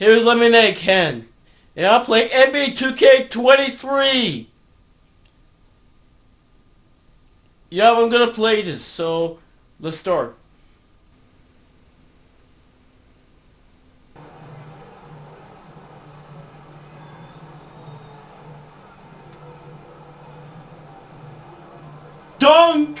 Here's Lemonade Ken. And I'm playing NBA 2K23. Yeah, I'm gonna play this, so let's start. Dunk!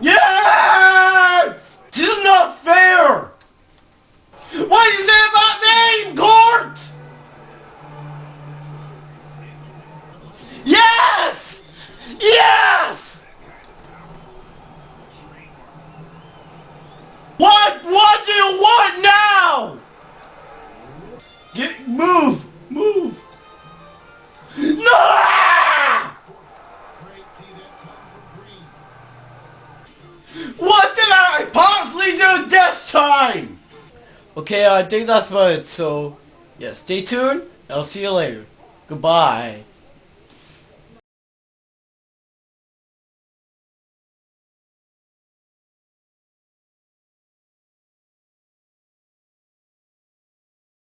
Yes! This is not fair! What do you say about me, Court? Yes! Yes! What? What do you want now? Get move, move. No! What did I possibly do this time? Okay, uh, I think that's about it. So, yeah, stay tuned. I'll see you later. Goodbye.